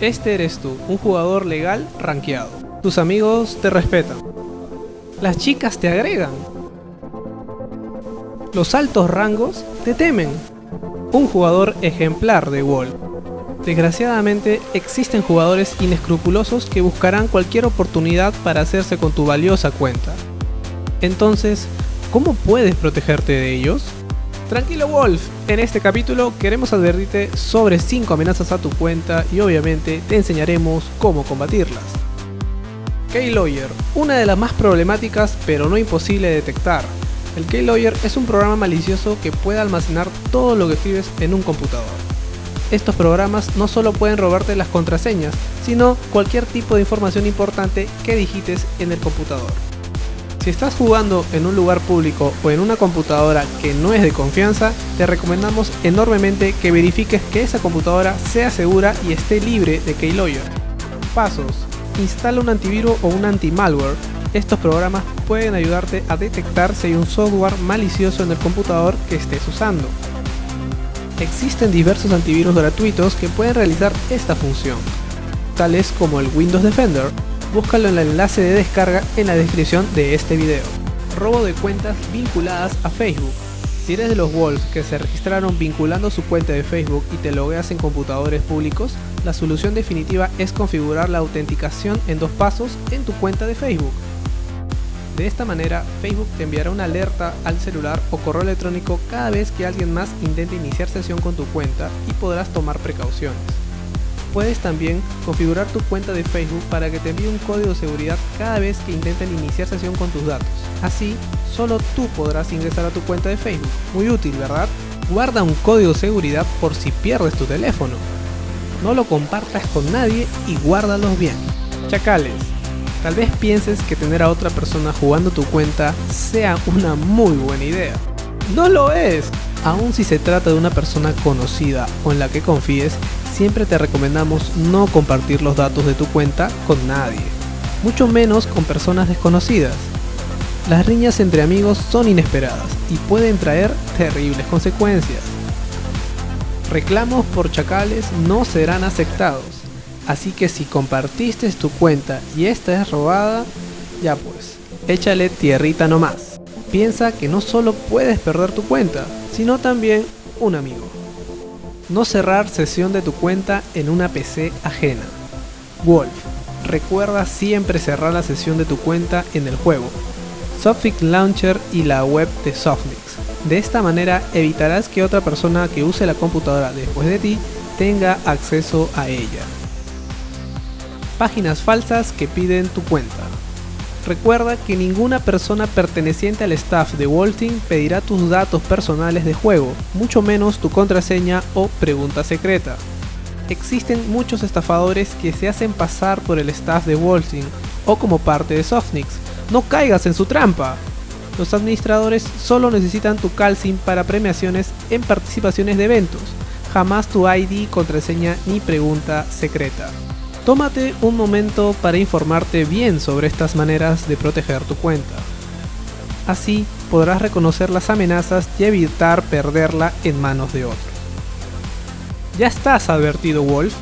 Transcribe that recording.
Este eres tú, un jugador legal rankeado. Tus amigos te respetan. Las chicas te agregan. Los altos rangos te temen. Un jugador ejemplar de WoW. Desgraciadamente existen jugadores inescrupulosos que buscarán cualquier oportunidad para hacerse con tu valiosa cuenta. Entonces, ¿cómo puedes protegerte de ellos? Tranquilo Wolf, en este capítulo queremos advertirte sobre 5 amenazas a tu cuenta y obviamente te enseñaremos cómo combatirlas. Keylawyer, una de las más problemáticas pero no imposible de detectar. El Keylawyer es un programa malicioso que puede almacenar todo lo que escribes en un computador. Estos programas no solo pueden robarte las contraseñas, sino cualquier tipo de información importante que digites en el computador. Si estás jugando en un lugar público o en una computadora que no es de confianza, te recomendamos enormemente que verifiques que esa computadora sea segura y esté libre de keylogger. Pasos. Instala un antivirus o un anti-malware. Estos programas pueden ayudarte a detectar si hay un software malicioso en el computador que estés usando. Existen diversos antivirus gratuitos que pueden realizar esta función, tales como el Windows Defender, búscalo en el enlace de descarga en la descripción de este video. Robo de cuentas vinculadas a Facebook. Si eres de los Wolves que se registraron vinculando su cuenta de Facebook y te logueas en computadores públicos, la solución definitiva es configurar la autenticación en dos pasos en tu cuenta de Facebook. De esta manera, Facebook te enviará una alerta al celular o correo electrónico cada vez que alguien más intente iniciar sesión con tu cuenta y podrás tomar precauciones. Puedes también configurar tu cuenta de Facebook para que te envíe un código de seguridad cada vez que intenten iniciar sesión con tus datos. Así, solo tú podrás ingresar a tu cuenta de Facebook. Muy útil, ¿verdad? Guarda un código de seguridad por si pierdes tu teléfono. No lo compartas con nadie y guárdalos bien. Chacales, tal vez pienses que tener a otra persona jugando tu cuenta sea una muy buena idea. ¡No lo es! Aun si se trata de una persona conocida o en la que confíes, siempre te recomendamos no compartir los datos de tu cuenta con nadie, mucho menos con personas desconocidas. Las riñas entre amigos son inesperadas y pueden traer terribles consecuencias. Reclamos por chacales no serán aceptados, así que si compartiste tu cuenta y esta es robada, ya pues, échale tierrita nomás. Piensa que no solo puedes perder tu cuenta, sino también un amigo. No cerrar sesión de tu cuenta en una PC ajena. Wolf. Recuerda siempre cerrar la sesión de tu cuenta en el juego. Softfix Launcher y la web de Softmix. De esta manera evitarás que otra persona que use la computadora después de ti tenga acceso a ella. Páginas falsas que piden tu cuenta. Recuerda que ninguna persona perteneciente al staff de Walting pedirá tus datos personales de juego, mucho menos tu contraseña o pregunta secreta. Existen muchos estafadores que se hacen pasar por el staff de Walting o como parte de Softnix. No caigas en su trampa. Los administradores solo necesitan tu calcin para premiaciones en participaciones de eventos, jamás tu ID, contraseña ni pregunta secreta. Tómate un momento para informarte bien sobre estas maneras de proteger tu cuenta. Así podrás reconocer las amenazas y evitar perderla en manos de otros. ¿Ya estás advertido Wolf?